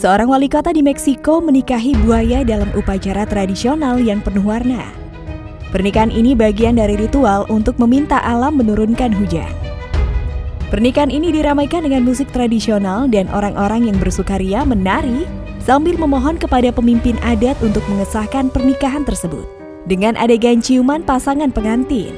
Seorang wali kota di Meksiko menikahi buaya dalam upacara tradisional yang penuh warna. Pernikahan ini bagian dari ritual untuk meminta alam menurunkan hujan. Pernikahan ini diramaikan dengan musik tradisional dan orang-orang yang bersukaria menari sambil memohon kepada pemimpin adat untuk mengesahkan pernikahan tersebut dengan adegan ciuman pasangan pengantin.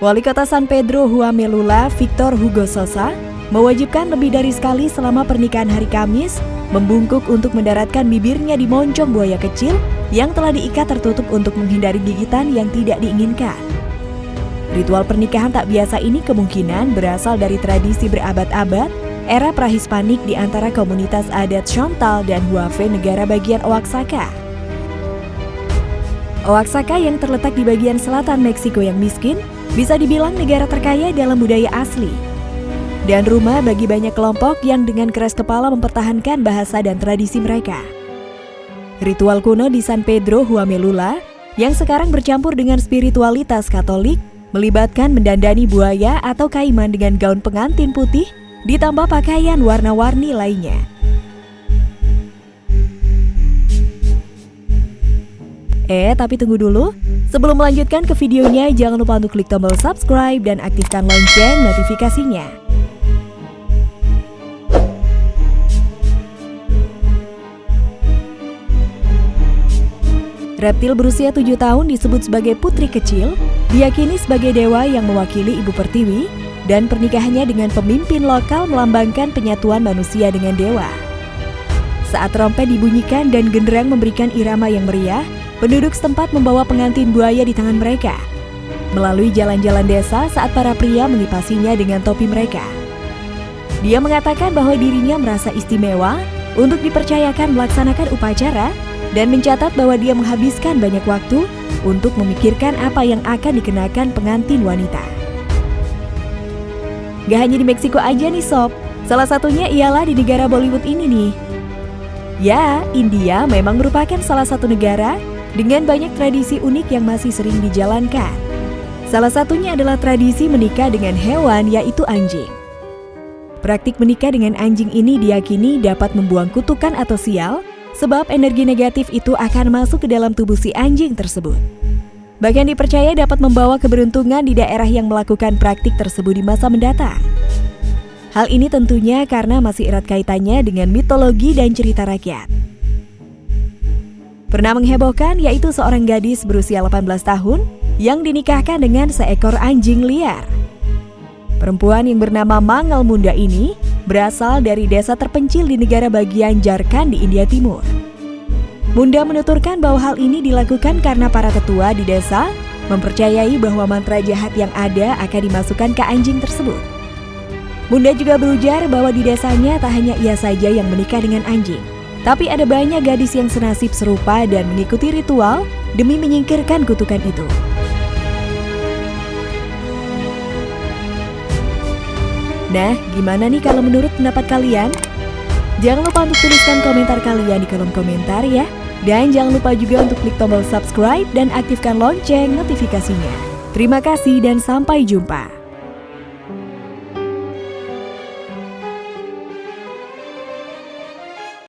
Wali Kota San Pedro Huamelula, Victor Hugo Sosa, mewajibkan lebih dari sekali selama pernikahan hari Kamis membungkuk untuk mendaratkan bibirnya di moncong buaya kecil yang telah diikat tertutup untuk menghindari gigitan yang tidak diinginkan. Ritual pernikahan tak biasa ini kemungkinan berasal dari tradisi berabad-abad era prahispanik di antara komunitas adat Chontal dan Huafe negara bagian Oaxaca. Oaxaca yang terletak di bagian selatan Meksiko yang miskin bisa dibilang negara terkaya dalam budaya asli dan rumah bagi banyak kelompok yang dengan keras kepala mempertahankan bahasa dan tradisi mereka. Ritual kuno di San Pedro Huamelula yang sekarang bercampur dengan spiritualitas Katolik melibatkan mendandani buaya atau kaiman dengan gaun pengantin putih ditambah pakaian warna-warni lainnya. Eh, tapi tunggu dulu. Sebelum melanjutkan ke videonya, jangan lupa untuk klik tombol subscribe dan aktifkan lonceng notifikasinya. Reptil berusia tujuh tahun disebut sebagai putri kecil, diyakini sebagai dewa yang mewakili ibu pertiwi, dan pernikahannya dengan pemimpin lokal melambangkan penyatuan manusia dengan dewa. Saat trompet dibunyikan dan genderang memberikan irama yang meriah, penduduk setempat membawa pengantin buaya di tangan mereka. Melalui jalan-jalan desa saat para pria mengipasinya dengan topi mereka. Dia mengatakan bahwa dirinya merasa istimewa untuk dipercayakan melaksanakan upacara dan mencatat bahwa dia menghabiskan banyak waktu untuk memikirkan apa yang akan dikenakan pengantin wanita. Gak hanya di Meksiko aja nih sob, salah satunya ialah di negara Bollywood ini nih. Ya, India memang merupakan salah satu negara dengan banyak tradisi unik yang masih sering dijalankan. Salah satunya adalah tradisi menikah dengan hewan yaitu anjing. Praktik menikah dengan anjing ini diyakini dapat membuang kutukan atau sial sebab energi negatif itu akan masuk ke dalam tubuh si anjing tersebut. Bahkan dipercaya dapat membawa keberuntungan di daerah yang melakukan praktik tersebut di masa mendatang. Hal ini tentunya karena masih erat kaitannya dengan mitologi dan cerita rakyat. Pernah menghebohkan yaitu seorang gadis berusia 18 tahun yang dinikahkan dengan seekor anjing liar. Perempuan yang bernama Mangal Munda ini berasal dari desa terpencil di negara bagian Jarkand di India Timur. Munda menuturkan bahwa hal ini dilakukan karena para tetua di desa mempercayai bahwa mantra jahat yang ada akan dimasukkan ke anjing tersebut. Munda juga berujar bahwa di desanya tak hanya ia saja yang menikah dengan anjing, tapi ada banyak gadis yang senasib serupa dan mengikuti ritual demi menyingkirkan kutukan itu. Nah, gimana nih kalau menurut pendapat kalian? Jangan lupa untuk tuliskan komentar kalian di kolom komentar ya. Dan jangan lupa juga untuk klik tombol subscribe dan aktifkan lonceng notifikasinya. Terima kasih dan sampai jumpa.